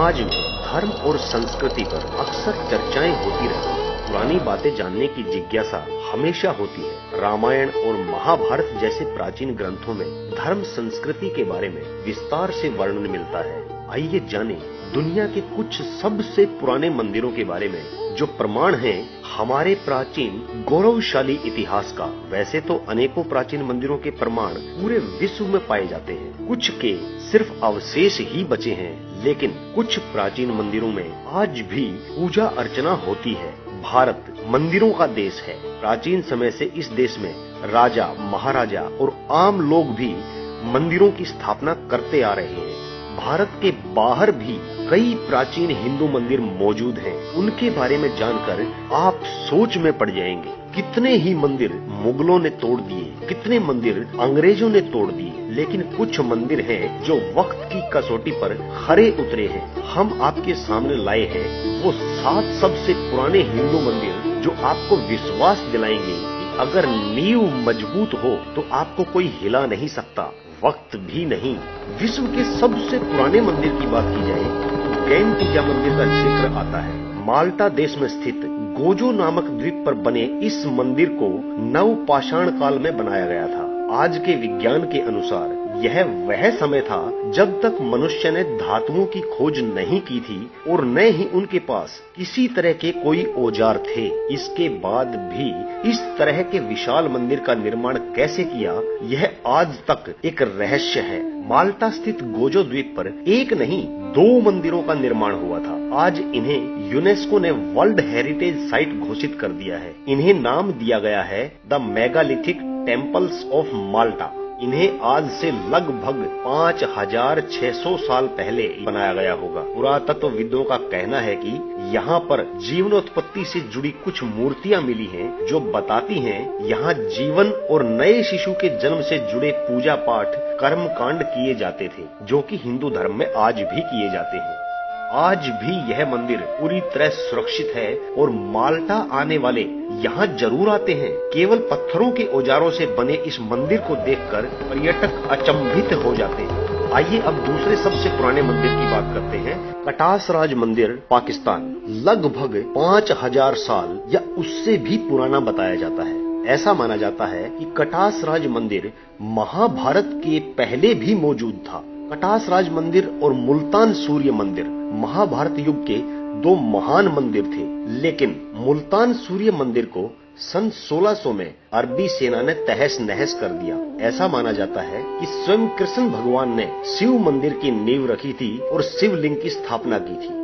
समाज में धर्म और संस्कृति पर अक्सर चर्चाएँ होती रहती हैं। पुरानी बातें जानने की जिज्ञासा हमेशा होती है। रामायण और महाभारत जैसे प्राचीन ग्रंथों में धर्म संस्कृति के बारे में विस्तार से वर्णन मिलता है। आइए जानें दुनिया के कुछ सबसे पुराने मंदिरों के बारे में। जो प्रमाण हैं, हमारे प्राचीन गौरवशाली इतिहास का, वैसे तो अनेकों प्राचीन मंदिरों के प्रमाण पूरे विश्व में पाए जाते हैं। कुछ के सिर्फ़ अवशेष ही बचे हैं, लेकिन कुछ प्राचीन मंदिरों में आज भी पूजा अर्चना होती है। भारत मंदिरों का देश है। प्राचीन समय से इस देश में राजा, महाराजा और आम लोग भी मंदिरों की स्थापना करते आ रहे हैं। भारत के बाहर भी कई प्राचीन हिंदू मंदिर मौजूद हैं। उनके बारे में जानकर आप सोच में पड़ जाएँगे, कितने ही मंदिर मुगलों ने तोड़ दिए, कितने मंदिर अंग्रेज़ों ने तोड़ दिए, लेकिन कुछ मंदिर हैं जो वक्त की कसौटी पर खरे उतरे हैं। हम आपके सामने लाए हैं, वो सात सबसे पुराने हिंदू मंदिर जो आपको विश्वास दिलाएँगे अगर नींव मज़बूत हो तो आपको कोई हिला नहीं सकता। वक्त भी नहीं, विश्व के सबसे पुराने मंदिर की बात की जाए तो गैन पूजा मंदिर का ज़िक्र आता है। माल्टा देश में स्थित गोजो नामक द्वीप पर बने इस मंदिर को नव पाषाण काल में बनाया गया था। आज के विज्ञान के अनुसार यह वह समय था जब तक मनुष्य ने धातुओं की खोज नहीं की थी और न ही उनके पास किसी तरह के कोई औज़ार थे। इसके बाद भी इस तरह के विशाल मंदिर का निर्माण कैसे किया, यह आज तक एक रहस्य है। माल्टा स्थित गोजो द्वीप पर एक नहीं, दो मंदिरों का निर्माण हुआ था। आज इन्हें यूनेस्को ने वर्ल्ड हेरिटेज साइट घोषित कर दिया है। इन्हें नाम दिया गया है the megalithic temples of Malta. इन्हें आज से लगभग पाँच हज़ार छह सौ साल पहले बनाया गया होगा। पुरातत्वविदों का कहना है कि यहाँ पर जीवनोत्पत्ति से जुड़ी कुछ मूर्तियाँ मिली हैं, जो बताती हैं, यहाँ जीवन और नए शिशु के जन्म से जुड़े पूजा पाठ कर्म कांड किए जाते थे, जो कि हिंदू धर्म में आज भी किए जाते हैं। आज भी यह मंदिर पूरी तरह सुरक्षित है और माल्टा आने वाले यहाँ ज़रूर आते हैं। केवल पत्थरों के औजारों से बने इस मंदिर को देखकर पर्यटक अचंभित हो जाते हैं। आइए अब दूसरे सबसे पुराने मंदिर की बात करते हैं। कटास राज मंदिर, पाकिस्तान। लगभग पाँच हज़ार साल या उससे भी पुराना बताया जाता है। ऐसा माना जाता है कि कटास राज मंदिर महाभारत के पहले भी मौजूद था। कटास राज मंदिर और मुल्तान सूर्य मंदिर महाभारत युग के दो महान मंदिर थे, लेकिन मुल्तान सूर्य मंदिर को सन 1600 में अरबी सेना ने तहस नहस कर दिया। ऐसा माना जाता है कि स्वयं कृष्ण भगवान ने शिव मंदिर की नींव रखी थी और शिवलिंग की स्थापना की थी।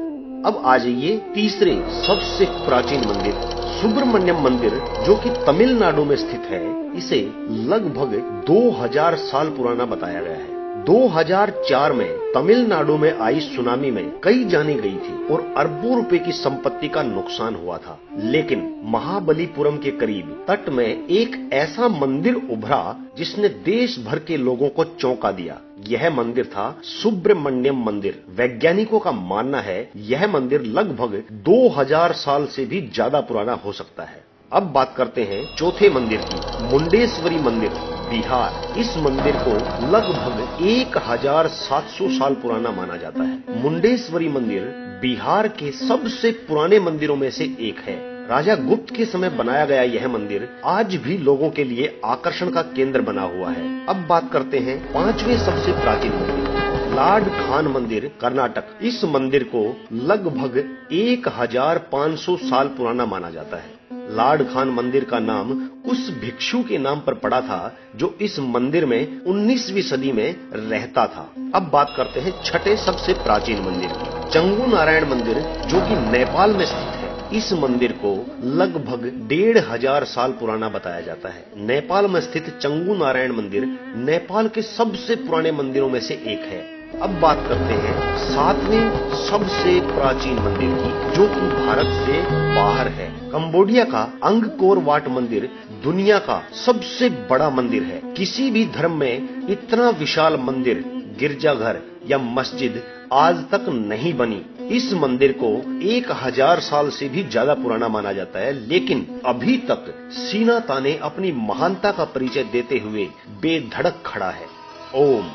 अब आ जाइए तीसरे सबसे प्राचीन मंदिर, सुब्रमण्यम मंदिर, जो कि तमिलनाडु में स्थित है। इसे लगभग 2000 साल पुराना बताया गया है। 2004 में तमिलनाडु में आई सुनामी में कई जाने गई थी और अरबों रुपए की संपत्ति का नुकसान हुआ था। लेकिन महाबलीपुरम के करीब तट में एक ऐसा मंदिर उभरा जिसने देश भर के लोगों को चौंका दिया। यह मंदिर था सुब्रमण्यम मंदिर। वैज्ञानिकों का मानना है, यह मंदिर लगभग 2000 साल से भी ज़्यादा पुराना हो सकता है। अब बात करते हैं चौथे मंदिर की, मुंडेश्वरी मंदिर। बिहार। इस मंदिर को लगभग एक हज़ार सात सौ साल पुराना माना जाता है। मुंडेश्वरी मंदिर बिहार के सबसे पुराने मंदिरों में से एक है। राजा गुप्त के समय बनाया गया यह मंदिर आज भी लोगों के लिए आकर्षण का केंद्र बना हुआ है। अब बात करते हैं पाँचवें सबसे प्राचीन मंदिर लाड खान मंदिर, कर्नाटक। इस मंदिर को लगभग एक हज़ार पाँच सौ साल पुराना माना जाता है। लाड खान मंदिर का नाम उस भिक्षु के नाम पर पड़ा था जो इस मंदिर में 19वीं सदी में रहता था। अब बात करते हैं छठे सबसे प्राचीन मंदिर चंगू नारायण मंदिर, जो कि नेपाल में स्थित है, इस मंदिर को लगभग डेढ़ हज़ार साल पुराना बताया जाता है। नेपाल में स्थित चंगू नारायण मंदिर नेपाल के सबसे पुराने मंदिरों में से एक है। अब बात करते हैं सातवें सबसे प्राचीन मंदिर की, जो कि भारत से बाहर है। कंबोडिया का अंगकोर वाट मंदिर दुनिया का सबसे बड़ा मंदिर है। किसी भी धर्म में इतना विशाल मंदिर, गिरजाघर या मस्जिद आज तक नहीं बनी। इस मंदिर को एक हज़ार साल से भी ज़्यादा पुराना माना जाता है, लेकिन अभी तक सीना ताने अपनी महानता का परिचय देते हुए बेधड़क खड़ा है। ओम।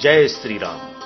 जय श्री राम।